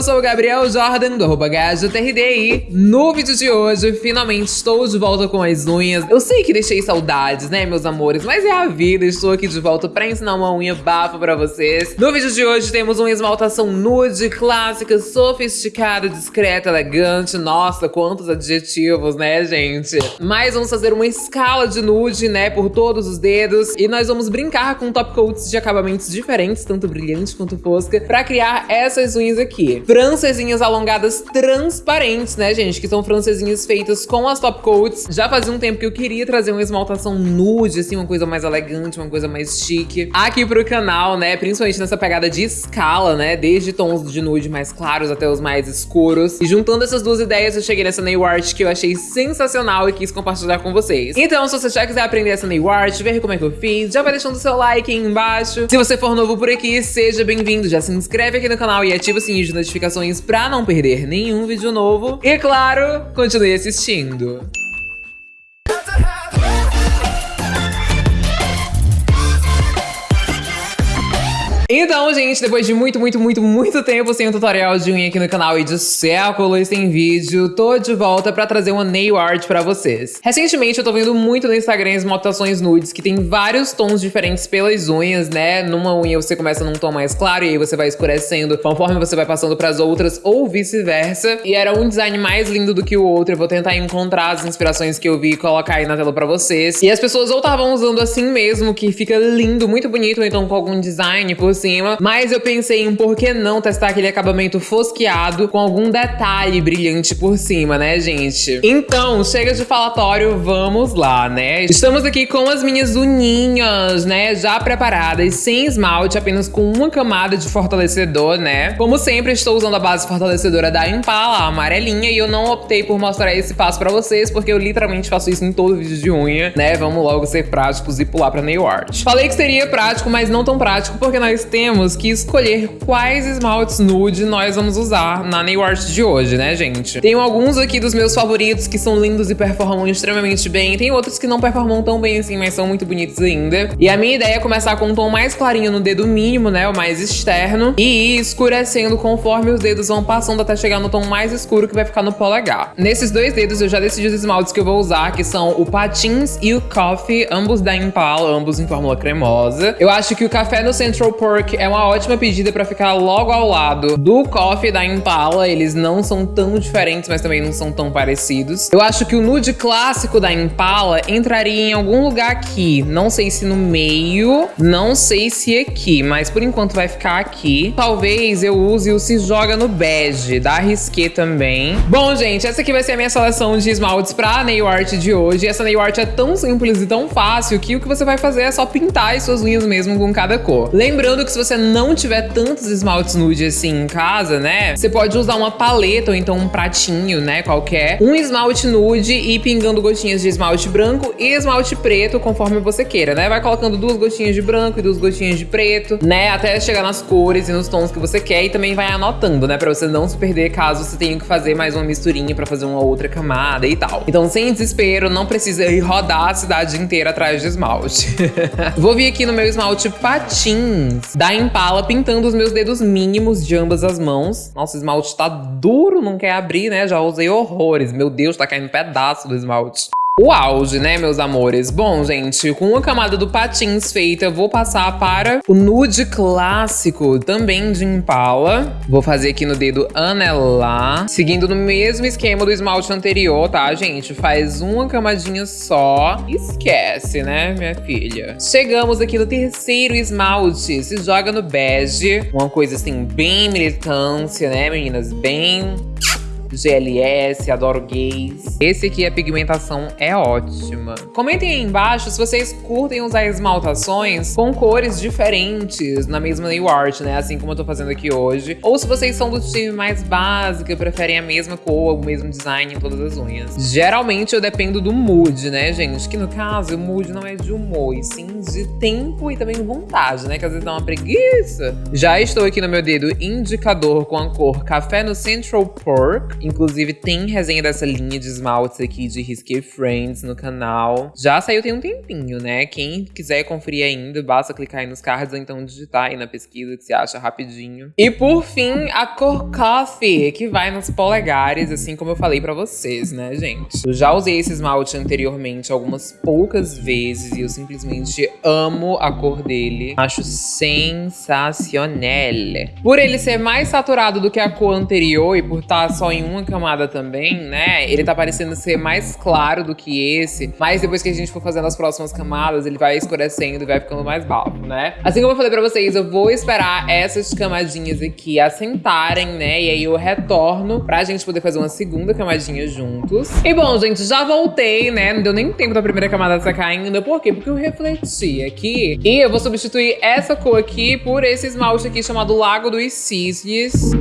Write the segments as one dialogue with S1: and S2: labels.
S1: eu sou o Gabriel Jordan, do arroba GajoTRD no vídeo de hoje, finalmente estou de volta com as unhas. Eu sei que deixei saudades, né, meus amores, mas é a vida, estou aqui de volta pra ensinar uma unha bafo pra vocês. No vídeo de hoje temos uma esmaltação nude, clássica, sofisticada, discreta, elegante. Nossa, quantos adjetivos, né, gente? Mas vamos fazer uma escala de nude, né, por todos os dedos. E nós vamos brincar com top coats de acabamentos diferentes, tanto brilhante quanto fosca, pra criar essas unhas aqui. Francesinhas alongadas transparentes, né, gente? Que são francesinhas feitas com as top coats. Já fazia um tempo que eu queria trazer uma esmaltação nude, assim, uma coisa mais elegante, uma coisa mais chique. Aqui pro canal, né, principalmente nessa pegada de escala, né, desde tons de nude mais claros até os mais escuros. E juntando essas duas ideias, eu cheguei nessa nail art que eu achei sensacional e quis compartilhar com vocês. Então, se você já quiser aprender essa nail art, ver como é que eu fiz, já vai deixando seu like aí embaixo. Se você for novo por aqui, seja bem-vindo, já se inscreve aqui no canal e ativa o sininho de notificações pra não perder nenhum vídeo novo. E claro, continue assistindo. Então, gente, depois de muito, muito, muito, muito tempo sem um tutorial de unha aqui no canal e de séculos sem vídeo, tô de volta pra trazer uma nail art pra vocês. Recentemente eu tô vendo muito no Instagram as motações nudes que tem vários tons diferentes pelas unhas, né? Numa unha você começa num tom mais claro e aí você vai escurecendo conforme você vai passando pras outras ou vice-versa. E era um design mais lindo do que o outro. Eu vou tentar encontrar as inspirações que eu vi e colocar aí na tela pra vocês. E as pessoas ou estavam usando assim mesmo, que fica lindo, muito bonito, ou então com algum design por cima, mas eu pensei em por que não testar aquele acabamento fosqueado com algum detalhe brilhante por cima, né, gente? Então, chega de falatório, vamos lá, né? Estamos aqui com as minhas unhinhas, né, já preparadas, sem esmalte, apenas com uma camada de fortalecedor, né? Como sempre, estou usando a base fortalecedora da Impala, a amarelinha, e eu não optei por mostrar esse passo pra vocês, porque eu literalmente faço isso em todo vídeo de unha, né? Vamos logo ser práticos e pular pra nail art. Falei que seria prático, mas não tão prático, porque nós temos que escolher quais esmaltes nude nós vamos usar na nail art de hoje, né, gente? Tenho alguns aqui dos meus favoritos que são lindos e performam extremamente bem. Tem outros que não performam tão bem assim, mas são muito bonitos ainda. E a minha ideia é começar com um tom mais clarinho no dedo mínimo, né, o mais externo, e ir escurecendo conforme os dedos vão passando até chegar no tom mais escuro que vai ficar no polegar. Nesses dois dedos eu já decidi os esmaltes que eu vou usar, que são o Patins e o Coffee, ambos da Impala, ambos em fórmula cremosa. Eu acho que o café no Central Pork é uma ótima pedida pra ficar logo ao lado do Coffee da Impala. Eles não são tão diferentes, mas também não são tão parecidos. Eu acho que o nude clássico da Impala entraria em algum lugar aqui. Não sei se no meio, não sei se aqui, mas por enquanto vai ficar aqui. Talvez eu use o Se Joga no Bege, da Risqué também. Bom, gente, essa aqui vai ser a minha seleção de esmaltes pra nail art de hoje. Essa nail art é tão simples e tão fácil que o que você vai fazer é só pintar as suas unhas mesmo com cada cor. Lembrando que que se você não tiver tantos esmaltes nude assim em casa, né? Você pode usar uma paleta ou então um pratinho, né? Qualquer. Um esmalte nude e pingando gotinhas de esmalte branco e esmalte preto, conforme você queira, né? Vai colocando duas gotinhas de branco e duas gotinhas de preto, né? Até chegar nas cores e nos tons que você quer. E também vai anotando, né? Pra você não se perder caso você tenha que fazer mais uma misturinha pra fazer uma outra camada e tal. Então, sem desespero, não precisa ir rodar a cidade inteira atrás de esmalte. Vou vir aqui no meu esmalte patins da Impala pintando os meus dedos mínimos de ambas as mãos. Nossa, o esmalte tá duro, não quer abrir, né? Já usei horrores. Meu Deus, tá caindo pedaço do esmalte o auge, né, meus amores? Bom, gente, com a camada do patins feita, vou passar para o nude clássico, também de Impala. Vou fazer aqui no dedo anelar, seguindo no mesmo esquema do esmalte anterior, tá, gente? Faz uma camadinha só. Esquece, né, minha filha? Chegamos aqui no terceiro esmalte. Se joga no bege. Uma coisa, assim, bem militância, né, meninas? Bem GLS, adoro gays. Esse aqui, a pigmentação é ótima. Comentem aí embaixo se vocês curtem usar esmaltações com cores diferentes na mesma nail art, né? Assim como eu tô fazendo aqui hoje. Ou se vocês são do time mais básico e preferem a mesma cor, o mesmo design em todas as unhas. Geralmente eu dependo do mood, né, gente? Que no caso, o mood não é de humor, e sim de tempo e também vontade, né? Que às vezes dá uma preguiça. Já estou aqui no meu dedo indicador com a cor Café no Central Pork Inclusive, tem resenha dessa linha de esmaltes aqui de Risque Friends no canal. Já saiu tem um tempinho, né? Quem quiser conferir ainda, basta clicar aí nos cards ou então digitar aí na pesquisa que você acha rapidinho. E por fim, a cor Coffee, que vai nos polegares, assim como eu falei pra vocês, né, gente? Eu já usei esse esmalte anteriormente algumas poucas vezes e eu simplesmente amo a cor dele. Acho sensacional. Por ele ser mais saturado do que a cor anterior e por estar só em uma camada também, né? Ele tá parecendo ser mais claro do que esse. Mas depois que a gente for fazendo as próximas camadas, ele vai escurecendo e vai ficando mais bafo, né? Assim como eu falei pra vocês, eu vou esperar essas camadinhas aqui assentarem, né? E aí eu retorno pra gente poder fazer uma segunda camadinha juntos. E bom, gente, já voltei, né? Não deu nem tempo da primeira camada secar ainda. Por quê? Porque eu refleti aqui. E eu vou substituir essa cor aqui por esse esmalte aqui chamado Lago dos Cisnes.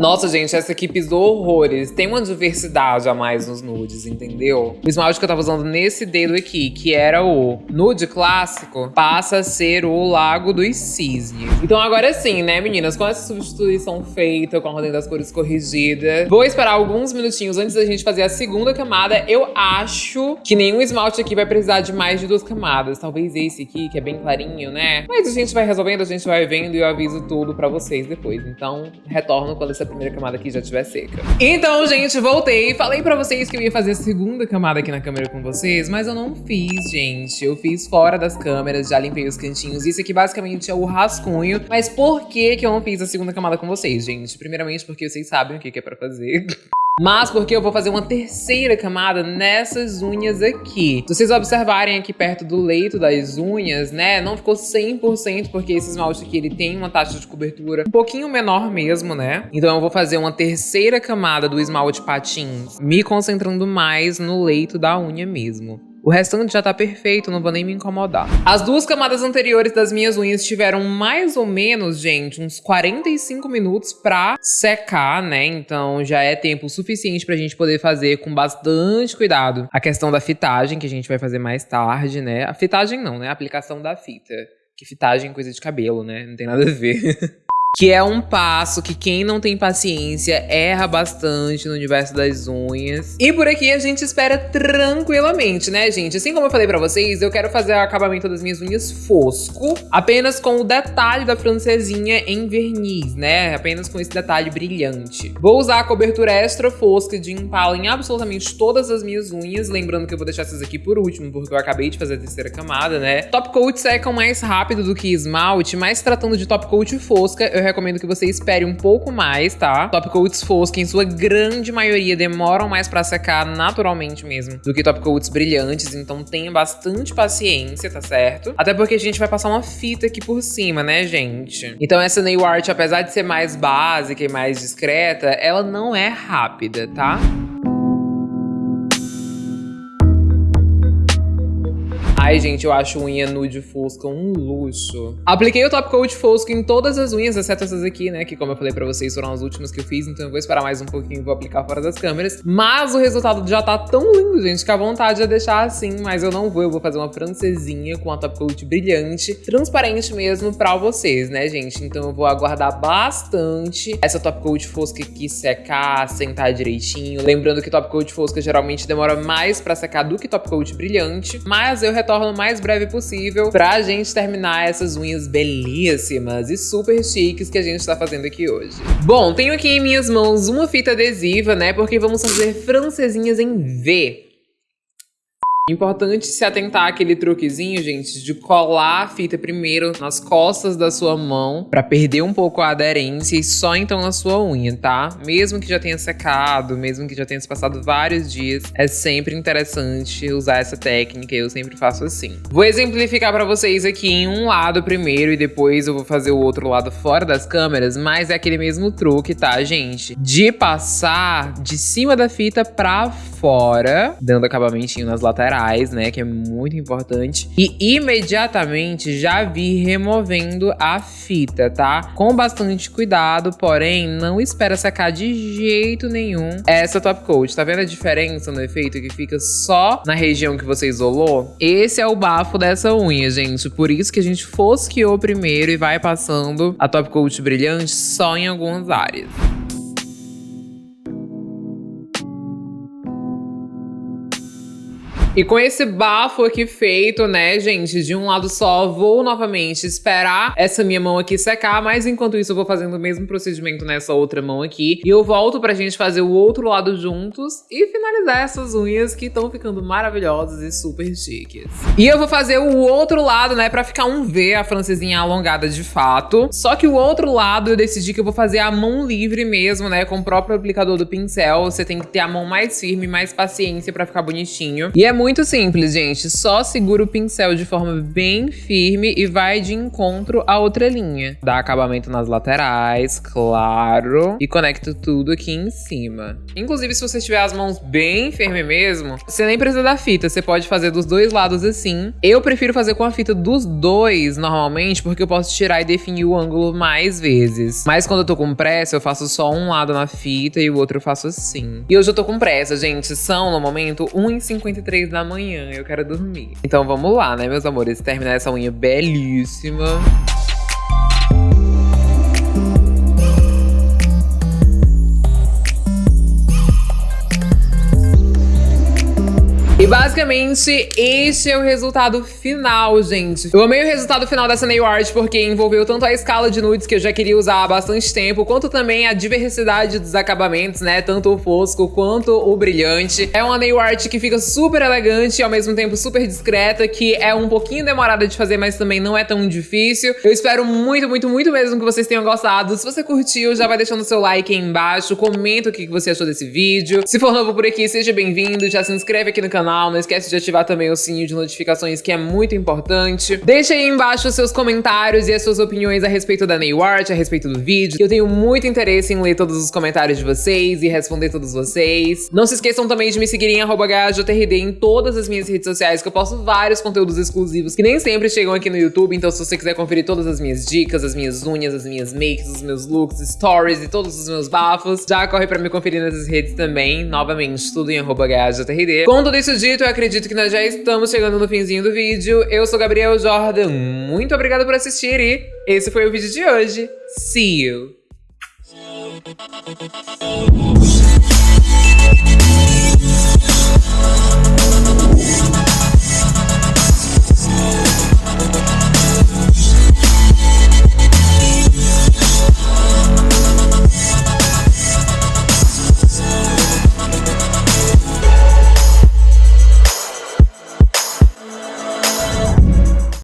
S1: Nossa, gente, essa aqui pisou horrores. Tem uma diversidade a mais nos nudes, entendeu? O esmalte que eu tava usando nesse dedo aqui, que era o nude clássico, passa a ser o Lago dos Cisnes. Então agora sim, né, meninas? Com essa substituição feita, com a ordem das cores corrigida, vou esperar alguns minutinhos antes da gente fazer a segunda camada. Eu acho que nenhum esmalte aqui vai precisar de mais de duas camadas. Talvez esse aqui, que é bem clarinho, né? Mas a gente vai resolvendo, a gente vai vendo e eu aviso tudo pra vocês depois. Então, retorno quando essa primeira camada aqui já estiver seca. Então, gente, voltei. Falei pra vocês que eu ia fazer a segunda camada aqui na câmera com vocês, mas eu não fiz, gente. Eu fiz fora das câmeras, já limpei os cantinhos. Isso aqui basicamente é o rascunho. Mas por que que eu não fiz a segunda camada com vocês, gente? Primeiramente porque vocês sabem o que, que é pra fazer. Mas porque eu vou fazer uma terceira camada nessas unhas aqui. Se vocês observarem aqui perto do leito das unhas, né, não ficou 100% porque esse esmalte aqui ele tem uma taxa de cobertura um pouquinho menor mesmo, né? Então eu vou fazer uma terceira camada do esmalte patins, me concentrando mais no leito da unha mesmo. O restante já tá perfeito, não vou nem me incomodar. As duas camadas anteriores das minhas unhas tiveram mais ou menos, gente, uns 45 minutos pra secar, né? Então já é tempo suficiente pra gente poder fazer com bastante cuidado a questão da fitagem, que a gente vai fazer mais tarde, né? A fitagem não, né? A aplicação da fita. Que fitagem coisa de cabelo, né? Não tem nada a ver. Que é um passo que quem não tem paciência erra bastante no universo das unhas. E por aqui a gente espera tranquilamente, né, gente? Assim como eu falei pra vocês, eu quero fazer o acabamento das minhas unhas fosco, apenas com o detalhe da francesinha em verniz, né? Apenas com esse detalhe brilhante. Vou usar a cobertura extra fosca de Impala em absolutamente todas as minhas unhas, lembrando que eu vou deixar essas aqui por último, porque eu acabei de fazer a terceira camada, né? Top coat secam mais rápido do que esmalte, mas tratando de top coat fosca, eu recomendo que você espere um pouco mais, tá? Top coats foscos, em sua grande maioria, demoram mais pra secar naturalmente mesmo do que top coats brilhantes, então tenha bastante paciência, tá certo? Até porque a gente vai passar uma fita aqui por cima, né, gente? Então essa nail art, apesar de ser mais básica e mais discreta, ela não é rápida, tá? Ai, gente, eu acho unha nude fosca um luxo. Apliquei o top coat fosco em todas as unhas, exceto essas aqui, né? Que como eu falei pra vocês, foram as últimas que eu fiz. Então eu vou esperar mais um pouquinho e vou aplicar fora das câmeras. Mas o resultado já tá tão lindo, gente, que a vontade é deixar assim. Mas eu não vou, eu vou fazer uma francesinha com a top coat brilhante. Transparente mesmo pra vocês, né, gente? Então eu vou aguardar bastante essa top coat fosca aqui secar, sentar direitinho. Lembrando que top coat fosca geralmente demora mais pra secar do que top coat brilhante. Mas eu retorno o mais breve possível pra gente terminar essas unhas belíssimas e super chiques que a gente tá fazendo aqui hoje. Bom, tenho aqui em minhas mãos uma fita adesiva, né, porque vamos fazer francesinhas em V. Importante se atentar àquele truquezinho, gente, de colar a fita primeiro nas costas da sua mão para perder um pouco a aderência e só então na sua unha, tá? Mesmo que já tenha secado, mesmo que já tenha se passado vários dias, é sempre interessante usar essa técnica e eu sempre faço assim. Vou exemplificar para vocês aqui em um lado primeiro e depois eu vou fazer o outro lado fora das câmeras, mas é aquele mesmo truque, tá, gente? De passar de cima da fita pra fora, dando acabamentinho nas laterais laterais, né? Que é muito importante. E imediatamente já vi removendo a fita, tá? Com bastante cuidado, porém, não espera secar de jeito nenhum essa top coat. Tá vendo a diferença no efeito que fica só na região que você isolou? Esse é o bafo dessa unha, gente. Por isso que a gente fosqueou primeiro e vai passando a top coat brilhante só em algumas áreas. E com esse bafo aqui feito, né, gente, de um lado só, vou novamente esperar essa minha mão aqui secar, mas enquanto isso eu vou fazendo o mesmo procedimento nessa outra mão aqui. E eu volto pra gente fazer o outro lado juntos e finalizar essas unhas que estão ficando maravilhosas e super chiques. E eu vou fazer o outro lado, né, pra ficar um V, a francesinha alongada de fato. Só que o outro lado eu decidi que eu vou fazer a mão livre mesmo, né, com o próprio aplicador do pincel. Você tem que ter a mão mais firme, mais paciência pra ficar bonitinho. E é muito simples, gente. Só segura o pincel de forma bem firme e vai de encontro à outra linha. Dá acabamento nas laterais, claro. E conecta tudo aqui em cima. Inclusive, se você tiver as mãos bem firmes mesmo, você nem precisa da fita. Você pode fazer dos dois lados assim. Eu prefiro fazer com a fita dos dois, normalmente, porque eu posso tirar e definir o ângulo mais vezes. Mas quando eu tô com pressa, eu faço só um lado na fita e o outro eu faço assim. E hoje eu tô com pressa, gente. São, no momento, 1h53 da manhã, eu quero dormir. Então vamos lá, né, meus amores? Terminar essa unha belíssima. E basicamente, este é o resultado final, gente. Eu amei o resultado final dessa nail art porque envolveu tanto a escala de nudes que eu já queria usar há bastante tempo, quanto também a diversidade dos acabamentos, né? Tanto o fosco quanto o brilhante. É uma nail art que fica super elegante e ao mesmo tempo super discreta, que é um pouquinho demorada de fazer, mas também não é tão difícil. Eu espero muito, muito, muito mesmo que vocês tenham gostado. Se você curtiu, já vai deixando seu like aí embaixo, comenta o que você achou desse vídeo. Se for novo por aqui, seja bem-vindo, já se inscreve aqui no canal canal. Não esquece de ativar também o sininho de notificações, que é muito importante. Deixa aí embaixo os seus comentários e as suas opiniões a respeito da nail art, a respeito do vídeo. Eu tenho muito interesse em ler todos os comentários de vocês e responder todos vocês. Não se esqueçam também de me seguir em HJRD em todas as minhas redes sociais, que eu posto vários conteúdos exclusivos que nem sempre chegam aqui no YouTube. Então, se você quiser conferir todas as minhas dicas, as minhas unhas, as minhas makes, os meus looks, stories e todos os meus bafos, já corre pra me conferir nessas redes também. Novamente, tudo em HJRD. Com tudo isso dito, eu acredito que nós já estamos chegando no finzinho do vídeo. Eu sou Gabriel Jordan, muito obrigada por assistir e esse foi o vídeo de hoje. See you!